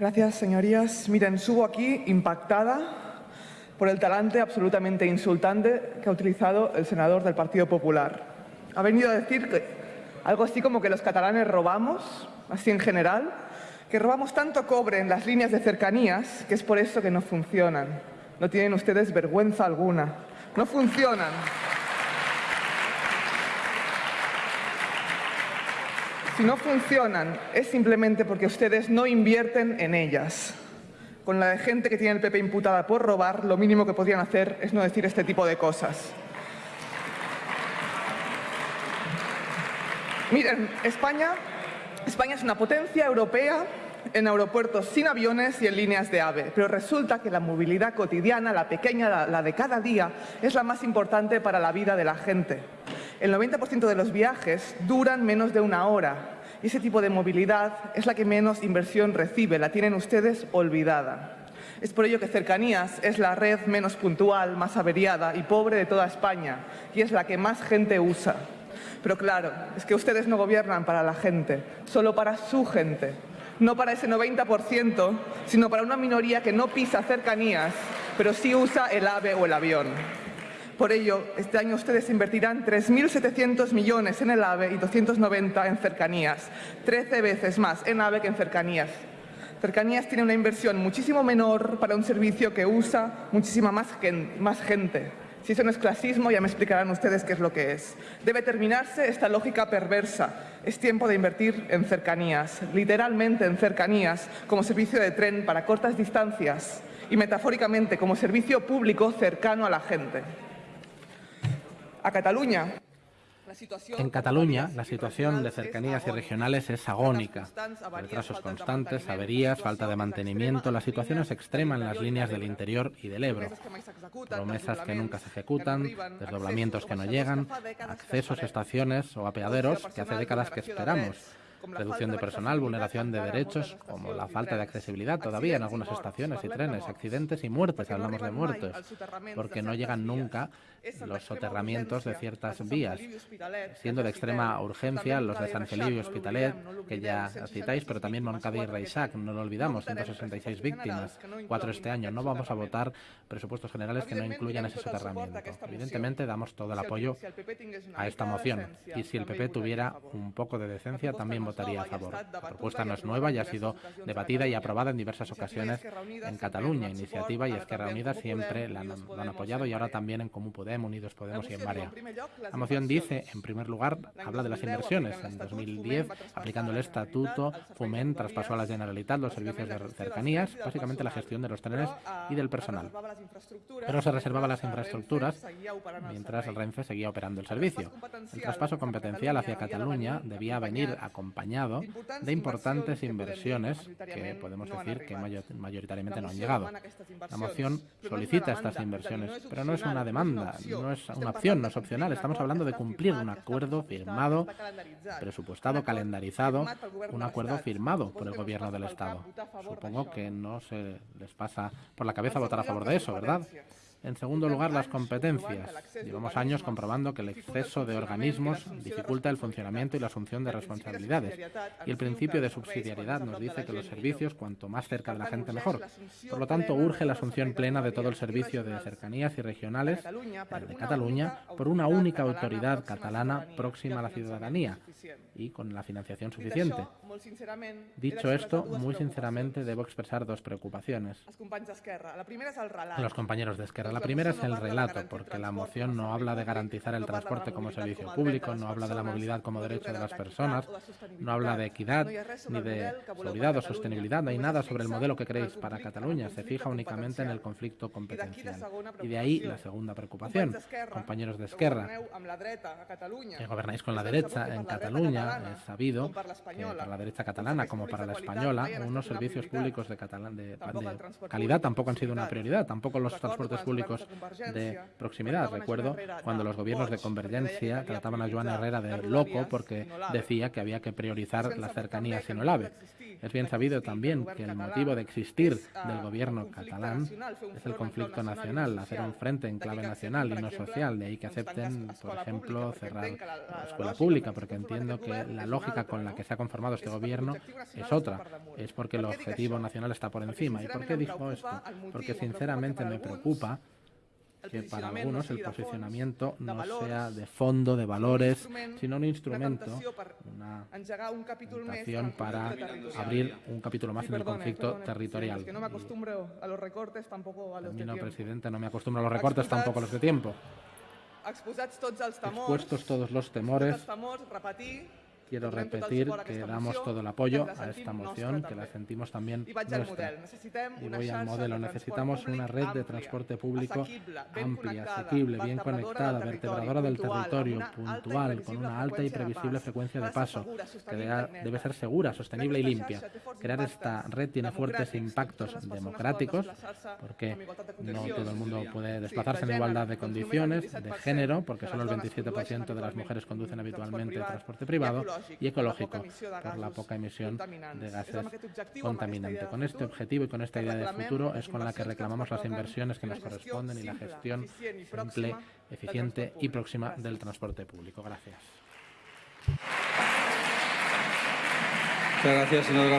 Gracias, señorías. Miren, subo aquí impactada por el talante absolutamente insultante que ha utilizado el senador del Partido Popular. Ha venido a decir que algo así como que los catalanes robamos, así en general, que robamos tanto cobre en las líneas de cercanías que es por eso que no funcionan. No tienen ustedes vergüenza alguna. No funcionan. Si no funcionan es simplemente porque ustedes no invierten en ellas. Con la gente que tiene el PP imputada por robar, lo mínimo que podrían hacer es no decir este tipo de cosas. Miren, España, España es una potencia europea en aeropuertos sin aviones y en líneas de AVE, pero resulta que la movilidad cotidiana, la pequeña, la de cada día, es la más importante para la vida de la gente. El 90% de los viajes duran menos de una hora y ese tipo de movilidad es la que menos inversión recibe, la tienen ustedes olvidada. Es por ello que Cercanías es la red menos puntual, más averiada y pobre de toda España y es la que más gente usa. Pero claro, es que ustedes no gobiernan para la gente, solo para su gente. No para ese 90%, sino para una minoría que no pisa cercanías, pero sí usa el AVE o el avión. Por ello, este año ustedes invertirán 3.700 millones en el AVE y 290 en cercanías, 13 veces más en AVE que en cercanías. Cercanías tiene una inversión muchísimo menor para un servicio que usa muchísima más, gente. Si eso no es clasismo, ya me explicarán ustedes qué es lo que es. Debe terminarse esta lógica perversa. Es tiempo de invertir en cercanías, literalmente en cercanías, como servicio de tren para cortas distancias y metafóricamente como servicio público cercano a la gente. A Cataluña, en Cataluña, la situación de cercanías y regionales es agónica. Retrasos constantes, averías, falta de mantenimiento, la situación es extrema en las líneas del interior y del Ebro. Promesas que nunca se ejecutan, desdoblamientos que no llegan, accesos, estaciones o apeaderos que hace décadas que esperamos reducción de personal, vulneración de derechos, como la falta de accesibilidad todavía en algunas estaciones y trenes, accidentes y muertes, hablamos de muertes, porque no llegan nunca los soterramientos de ciertas vías, siendo de extrema urgencia los de San Felipe y Hospitalet, que ya citáis, pero también Moncada y Reisac, no lo olvidamos, 166 víctimas, cuatro este año. No vamos a votar presupuestos generales que no incluyan ese soterramiento. Evidentemente damos todo el apoyo a esta moción. y si el PP tuviera un poco de decencia también votaría a favor. La propuesta no es nueva, ya ha sido debatida y aprobada en diversas ocasiones en Cataluña. Iniciativa y Esquerra Unida siempre la han, lo han apoyado y ahora también en Común Podem, Unidos Podemos y en Marea. La moción dice, en primer lugar, habla de las inversiones. En 2010, aplicando el Estatuto, Foment traspasó a la Generalitat los servicios de cercanías, básicamente la gestión de los trenes y del personal. Pero se reservaba las infraestructuras mientras el Renfe seguía operando el servicio. El traspaso competencial hacia Cataluña debía venir acompañado de importantes inversiones que podemos decir que mayoritariamente no han llegado. La moción solicita estas inversiones, pero no es una demanda, no es una opción, no es opcional. Estamos hablando de cumplir un acuerdo firmado, presupuestado, calendarizado, un acuerdo firmado por el Gobierno del Estado. Supongo que no se les pasa por la cabeza votar a favor de eso, ¿verdad? En segundo lugar, las competencias. Llevamos años comprobando que el exceso de organismos dificulta el funcionamiento y la asunción de responsabilidades. Y el principio de subsidiariedad nos dice que los servicios, cuanto más cerca de la gente, mejor. Por lo tanto, urge la asunción plena de todo el servicio de cercanías y regionales de Cataluña por una única autoridad catalana próxima a la ciudadanía y con la financiación suficiente. Dicho esto, muy sinceramente debo expresar dos preocupaciones. Los compañeros de Esquerra la primera es el relato, porque la moción no habla de garantizar el transporte como servicio público, no habla de la movilidad como derecho de las personas, no habla de equidad, ni de seguridad o sostenibilidad, no hay nada sobre el modelo que queréis para Cataluña, se fija únicamente en el conflicto competencial. Y de ahí la segunda preocupación. Compañeros de Esquerra, que gobernáis con la derecha en Cataluña, es sabido que para la derecha catalana como para la española, unos servicios públicos de, de calidad tampoco han sido una prioridad, tampoco los transportes públicos públicos de proximidad. Recuerdo cuando los gobiernos de convergencia trataban a Joan Herrera de loco porque decía que había que priorizar la cercanía sino el AVE. Es bien sabido también que el motivo de existir del gobierno catalán es el conflicto nacional, hacer un frente en clave nacional y no social, de ahí que acepten, por ejemplo, cerrar la escuela pública, porque entiendo que la lógica con la que se ha conformado este gobierno es otra, es porque el objetivo nacional está por encima. ¿Y por qué dijo esto? Porque sinceramente me preocupa que para algunos el posicionamiento no sea de fondo, de valores, sino un instrumento, una tentación para abrir un capítulo más en el conflicto territorial. no me acostumbro a los recortes, tampoco a los de tiempo. presidente, no me acostumbro a los recortes, tampoco a los de tiempo. Expuestos todos los temores, Quiero repetir que damos todo el apoyo a esta moción, que la sentimos también nuestra. Y voy al modelo. Necesitamos una red de transporte público amplia, asequible, bien conectada, vertebradora del territorio, puntual, con una alta y previsible frecuencia de paso, que debe ser segura, sostenible y limpia. Crear esta red tiene fuertes impactos democráticos, porque no todo el mundo puede desplazarse en igualdad de condiciones, de género, porque solo el 27% de las mujeres conducen habitualmente transporte privado, y ecológico por la poca emisión de gases contaminantes. Con este objetivo y con esta idea de futuro es con la que reclamamos las inversiones que nos corresponden y la gestión simple, eficiente y próxima del transporte público. Gracias. Muchas gracias, señor